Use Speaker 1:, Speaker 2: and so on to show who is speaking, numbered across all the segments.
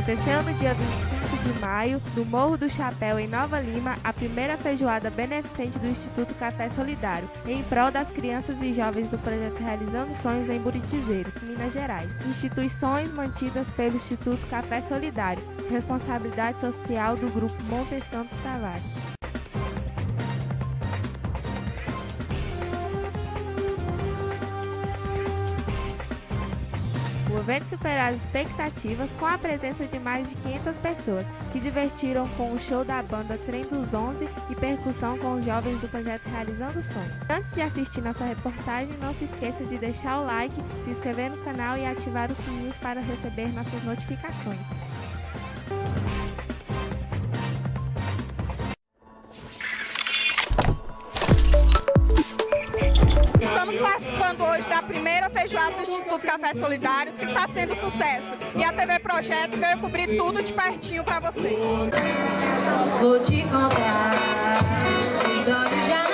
Speaker 1: Aconteceu no dia 25 de maio, no Morro do Chapéu, em Nova Lima, a primeira feijoada beneficente do Instituto Café Solidário, em prol das crianças e jovens do projeto Realizando Sonhos em Buritizeiro, Minas Gerais. Instituições mantidas pelo Instituto Café Solidário, responsabilidade social do Grupo Monte Santo Tavares. Evento superou as expectativas com a presença de mais de 500 pessoas, que divertiram com o show da banda Trem dos 11 e percussão com os jovens do projeto Realizando Sonhos. Antes de assistir nossa reportagem, não se esqueça de deixar o like, se inscrever no canal e ativar os sininhos para receber nossas notificações.
Speaker 2: Participando hoje da primeira feijoada do Instituto Café Solidário, que está sendo sucesso. E a TV Projeto veio cobrir tudo de pertinho para vocês.
Speaker 3: Vou te contar, os olhos já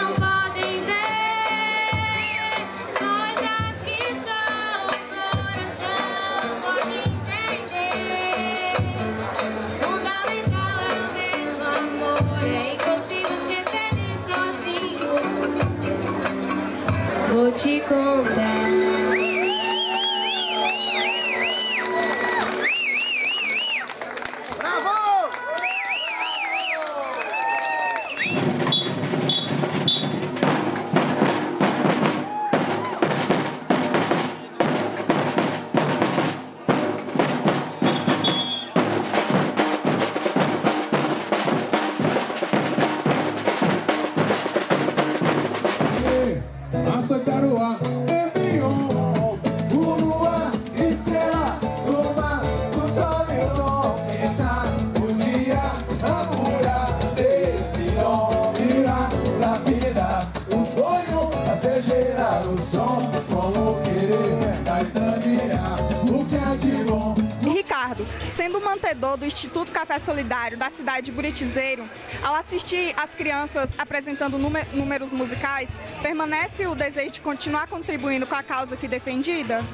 Speaker 2: sendo mantedor do Instituto Café Solidário da cidade de Buritizeiro, ao assistir as crianças apresentando núme- números musicais, permanece o desejo de continuar contribuindo com a causa aqui defendida?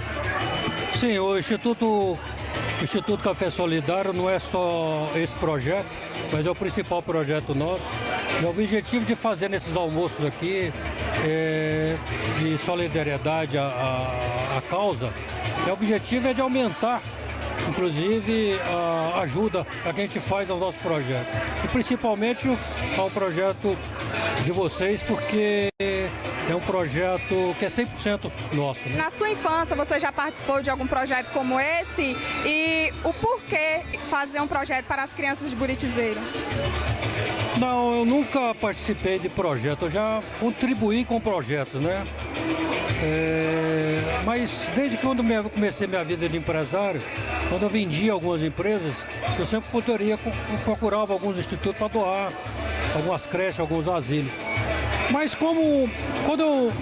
Speaker 4: Sim, o Instituto, o Instituto Café Solidário não é só esse projeto, mas é o principal projeto nosso. O objetivo de fazer nesses almoços aqui, é, de solidariedade à, à, à causa, é, o objetivo é de aumentar, inclusive, a ajuda a que a gente faz ao nosso projeto. E principalmente ao projeto de vocês, porque é um projeto que é 100% nosso. Né?
Speaker 2: Na sua infância, você já participou de algum projeto como esse? E o porquê fazer um projeto para as crianças de Buritizeiro?
Speaker 4: Não, eu nunca participei de projeto, eu já contribuí com projetos, né? É, mas desde quando eu comecei minha vida de empresário, quando eu vendia algumas empresas, eu sempre poderia procurava alguns institutos para doar, algumas creches, alguns asilos. Mas como quando eu,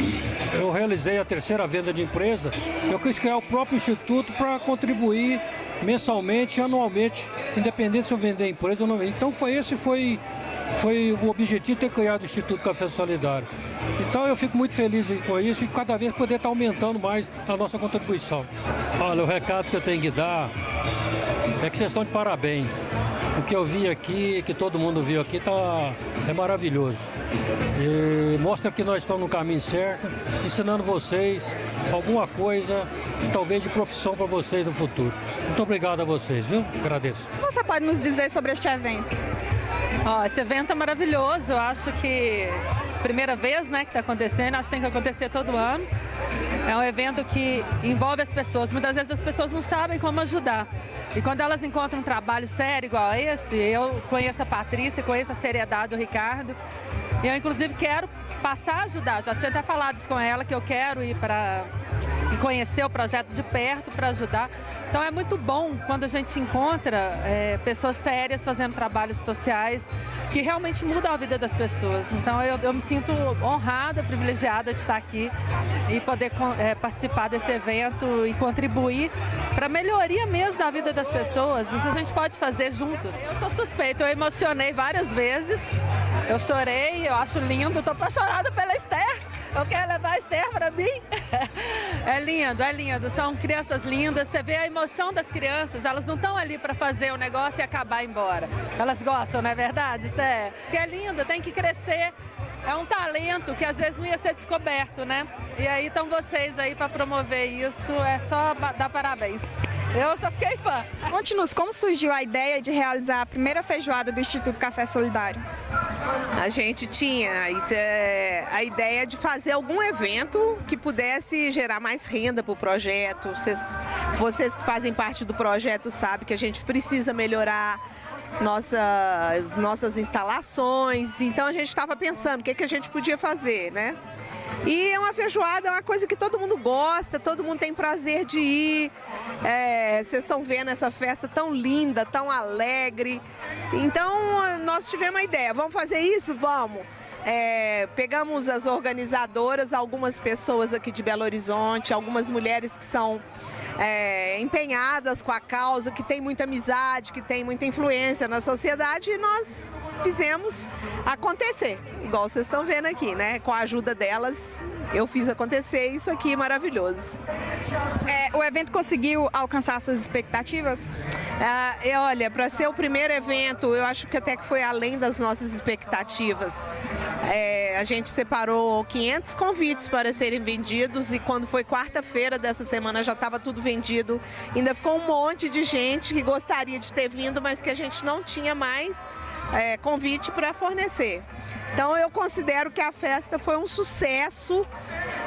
Speaker 4: eu realizei a terceira venda de empresa, eu quis criar o próprio instituto para contribuir mensalmente, anualmente, independente se eu vender empresa ou não. Então foi esse foi foi o objetivo ter criado o Instituto Café Solidário. Então eu fico muito feliz com isso e cada vez poder estar aumentando mais a nossa contribuição. Olha, o recado que eu tenho que dar é que vocês estão de parabéns. O que eu vi aqui, que todo mundo viu aqui, tá, é maravilhoso. E mostra que nós estamos no caminho certo, ensinando vocês alguma coisa, talvez de profissão para vocês no futuro. Muito obrigado a vocês, viu? Agradeço.
Speaker 2: O que você pode nos dizer sobre este evento?
Speaker 5: Ó, esse evento é maravilhoso, eu acho que primeira vez né, que está acontecendo, acho que tem que acontecer todo ano. É um evento que envolve as pessoas, muitas vezes as pessoas não sabem como ajudar. E quando elas encontram um trabalho sério igual esse, eu conheço a Patrícia, conheço a seriedade do Ricardo, eu inclusive quero passar a ajudar, já tinha até falado isso com ela, que eu quero ir para conhecer o projeto de perto para ajudar. Então é muito bom quando a gente encontra é, pessoas sérias fazendo trabalhos sociais que realmente mudam a vida das pessoas. Então eu, eu me sinto honrada, privilegiada de estar aqui e poder é, participar desse evento e contribuir para a melhoria mesmo da vida das pessoas. Isso a gente pode fazer juntos. Eu sou suspeita, eu emocionei várias vezes, eu chorei, eu acho lindo, estou apaixonada pela Esther. Eu quero levar a Esther para mim. É lindo, é lindo. São crianças lindas. Você vê a emoção das crianças. Elas não estão ali para fazer o negócio e acabar embora. Elas gostam, não é verdade, Esther? Que é lindo, tem que crescer. É um talento que às vezes não ia ser descoberto, né? E aí estão vocês aí para promover isso. É só dar parabéns. Eu só fiquei fã.
Speaker 2: Conte-nos como surgiu a ideia de realizar a primeira feijoada do Instituto Café Solidário.
Speaker 6: A gente tinha isso é, a ideia de fazer algum evento que pudesse gerar mais renda para o projeto. Vocês, vocês que fazem parte do projeto sabem que a gente precisa melhorar nossas, nossas instalações. Então a gente estava pensando o que, que a gente podia fazer, né? E é uma feijoada, é uma coisa que todo mundo gosta, todo mundo tem prazer de ir. É, vocês estão vendo essa festa tão linda, tão alegre. Então nós tivemos uma ideia, vamos fazer isso? Vamos. É, pegamos as organizadoras, algumas pessoas aqui de Belo Horizonte, algumas mulheres que são é, empenhadas com a causa, que tem muita amizade, que tem muita influência na sociedade e nós fizemos acontecer, igual vocês estão vendo aqui, né? Com a ajuda delas, eu fiz acontecer isso aqui maravilhoso.
Speaker 2: É, o evento conseguiu alcançar suas expectativas?
Speaker 6: Ah, e olha, para ser o primeiro evento, eu acho que até que foi além das nossas expectativas. É, a gente separou 500 convites para serem vendidos e quando foi quarta-feira dessa semana já estava tudo vendido. Ainda ficou um monte de gente que gostaria de ter vindo, mas que a gente não tinha mais é, convite para fornecer. Então eu considero que a festa foi um sucesso,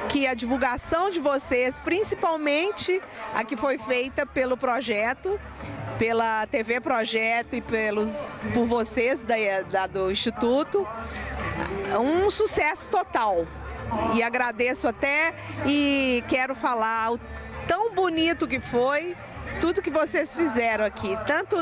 Speaker 6: que a divulgação de vocês, principalmente a que foi feita pelo projeto, pela TV Projeto e pelos, por vocês da, da, do Instituto, um sucesso total. E agradeço até e quero falar o tão bonito que foi tudo que vocês fizeram aqui, tanto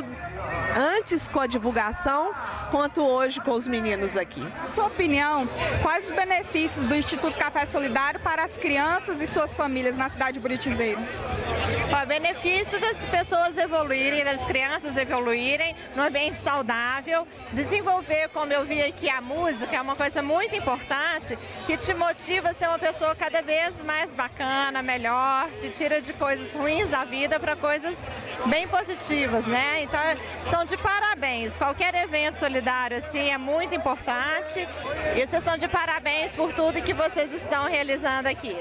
Speaker 6: antes com a divulgação, quanto hoje com os meninos aqui.
Speaker 2: Sua opinião, quais os benefícios do Instituto Café Solidário para as crianças e suas famílias na cidade de Buritizeiro?
Speaker 7: O benefício das pessoas evoluírem, das crianças evoluírem no ambiente saudável, desenvolver, como eu vi aqui, a música é uma coisa muito importante que te motiva a ser uma pessoa cada vez mais bacana, melhor, te tira de coisas ruins da vida para coisas bem positivas, né? Então, são de parabéns. Qualquer evento solidário assim é muito importante e vocês são de parabéns por tudo que vocês estão realizando aqui.